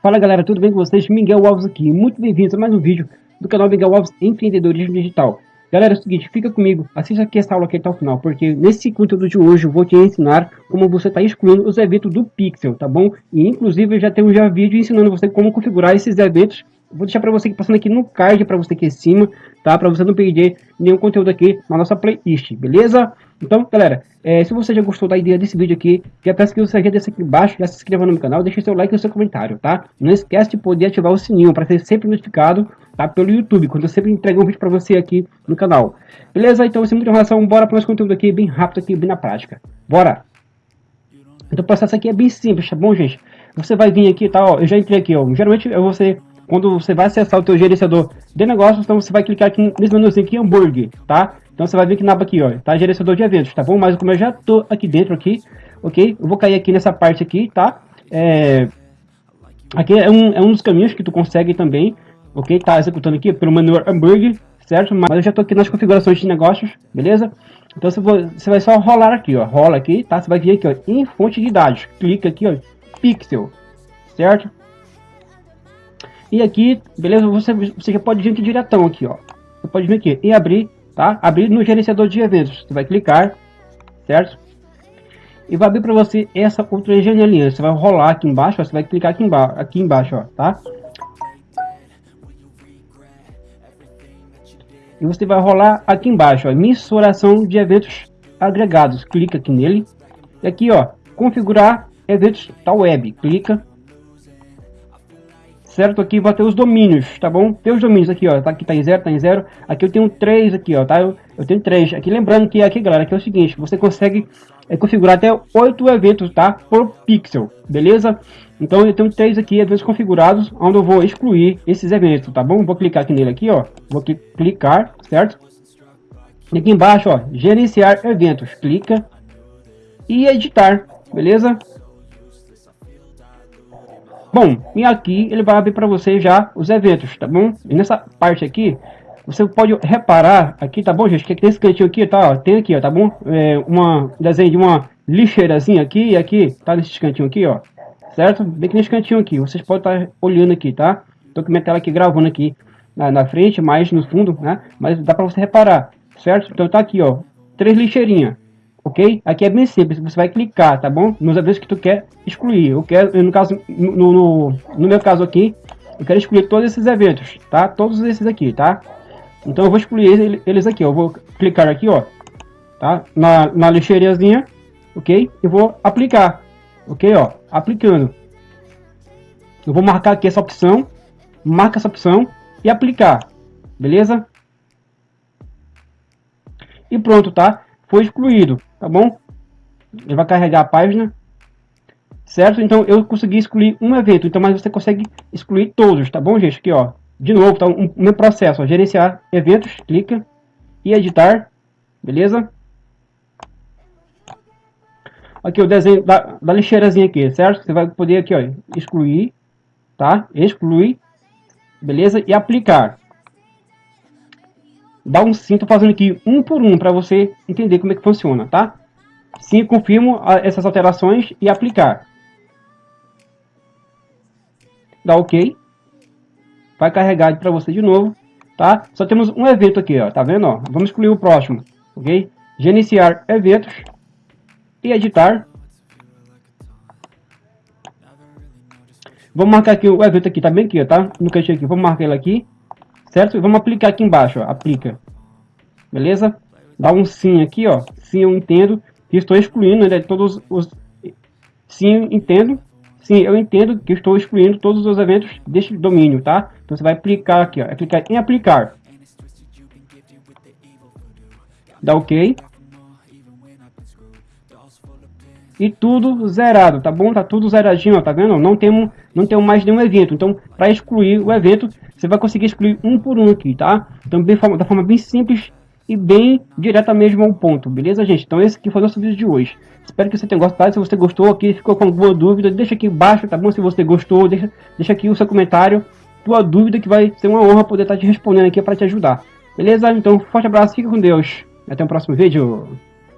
Fala galera, tudo bem com vocês? Miguel Alves aqui, muito bem-vindos a mais um vídeo do canal Miguel Alves Empreendedorismo Digital. Galera, é o seguinte, fica comigo, assista aqui essa aula aqui até o final, porque nesse conteúdo de hoje eu vou te ensinar como você está excluindo os eventos do Pixel, tá bom? E inclusive eu já tenho já vídeo ensinando você como configurar esses eventos Vou deixar para você passando aqui no card para você aqui em cima, tá? Para você não perder nenhum conteúdo aqui na nossa playlist, beleza? Então, galera, é, se você já gostou da ideia desse vídeo aqui, já peço que você já desça aqui embaixo, já se inscreva no meu canal, deixe seu like e seu comentário, tá? Não esquece de poder ativar o sininho para ser sempre notificado, tá? Pelo YouTube, quando eu sempre entrego um vídeo para você aqui no canal. Beleza? Então, sem muita enrolação, bora para o nosso conteúdo aqui, bem rápido aqui, bem na prática. Bora! Então, o processo aqui é bem simples, tá bom, gente? Você vai vir aqui, tá? Ó, eu já entrei aqui, ó. Geralmente, eu vou ser quando você vai acessar o teu gerenciador de negócios, então você vai clicar aqui nesse menuzinho aqui, hambúrguer, tá? Então você vai ver que na aba aqui, ó, tá? Gerenciador de eventos, tá bom? Mas como eu já tô aqui dentro aqui, ok? Eu vou cair aqui nessa parte aqui, tá? É... Aqui é um, é um dos caminhos que tu consegue também, ok? Tá executando aqui pelo menu hambúrguer, certo? Mas eu já tô aqui nas configurações de negócios, beleza? Então você, você vai só rolar aqui, ó, rola aqui, tá? Você vai vir aqui, ó, em fonte de dados, clica aqui, ó, pixel, certo? E aqui, beleza, você, você já pode vir aqui diretão aqui, ó. Você pode vir aqui e abrir, tá? Abrir no gerenciador de eventos. Você vai clicar, certo? E vai abrir para você essa outra janelinha. Você vai rolar aqui embaixo, ó, você vai clicar aqui embaixo, aqui embaixo, ó, tá? E você vai rolar aqui embaixo, ó, mensuração de eventos agregados. Clica aqui nele. E aqui, ó, configurar eventos da web. Clica certo? Aqui vai ter os domínios, tá bom? Tem os domínios aqui, ó, tá, aqui tá em zero, tá em zero. Aqui eu tenho três aqui, ó, tá? Eu, eu tenho três. Aqui lembrando que aqui, galera, aqui é o seguinte, você consegue é, configurar até oito eventos, tá? Por pixel, beleza? Então eu tenho três aqui, eventos configurados, onde eu vou excluir esses eventos, tá bom? Vou clicar aqui nele aqui, ó. Vou clicar, certo? E aqui embaixo, ó, gerenciar eventos. Clica e editar, beleza? Bom, e aqui ele vai abrir para você já os eventos, tá bom? E nessa parte aqui, você pode reparar aqui, tá bom, gente? Que tem esse cantinho aqui, tá? Ó, tem aqui, ó, tá bom? É, uma desenho de uma lixeirazinha aqui e aqui, tá? Nesse cantinho aqui, ó. Certo? Bem que nesse cantinho aqui, vocês podem estar tá olhando aqui, tá? Tô com minha tela aqui gravando aqui na, na frente, mais no fundo, né? Mas dá para você reparar, certo? Então tá aqui, ó, três lixeirinhas ok? Aqui é bem simples, você vai clicar, tá bom? Nos eventos que tu quer excluir. Eu quero, no caso, no, no, no meu caso aqui, eu quero excluir todos esses eventos, tá? Todos esses aqui, tá? Então eu vou excluir eles aqui, eu vou clicar aqui, ó, tá? Na, na lixeirazinha, ok? E vou aplicar, ok, ó, aplicando. Eu vou marcar aqui essa opção, marca essa opção e aplicar, beleza? E pronto, tá? Foi excluído tá bom? Ele vai carregar a página, certo? Então eu consegui excluir um evento, então mas você consegue excluir todos, tá bom, gente? Aqui, ó, de novo, tá um, meu processo, ó, gerenciar eventos, clica e editar, beleza? Aqui o desenho da, da lixeirazinha aqui, certo? Você vai poder aqui, ó, excluir, tá? Excluir, beleza? E aplicar dá um sim, tô fazendo aqui um por um para você entender como é que funciona, tá? Sim, confirmo essas alterações e aplicar. Dá OK. Vai carregar para você de novo, tá? Só temos um evento aqui, ó, tá vendo? Ó? Vamos excluir o próximo, ok? Gerenciar eventos e editar. Vou marcar aqui o evento aqui, tá bem aqui, ó, tá? No cantinho aqui, vou marcar ele aqui certo? Vamos aplicar aqui embaixo, ó, aplica. Beleza? Dá um sim aqui, ó. Sim, eu entendo estou excluindo né, todos os... Sim, entendo. Sim, eu entendo que estou excluindo todos os eventos deste domínio, tá? Então você vai aplicar aqui, ó. É clicar em aplicar. Dá OK. E tudo zerado, tá bom? Tá tudo zeradinho, ó, tá vendo? Não temos, não temos mais nenhum evento. Então, para excluir o evento, você vai conseguir excluir um por um aqui, tá? Então, bem, da forma bem simples e bem direta mesmo ao ponto, beleza, gente? Então, esse aqui foi o nosso vídeo de hoje. Espero que você tenha gostado. Se você gostou aqui, ficou com alguma dúvida, deixa aqui embaixo, tá bom? Se você gostou, deixa, deixa aqui o seu comentário, tua dúvida, que vai ser uma honra poder estar te respondendo aqui para te ajudar. Beleza? Então, forte abraço, fica com Deus. Até o próximo vídeo.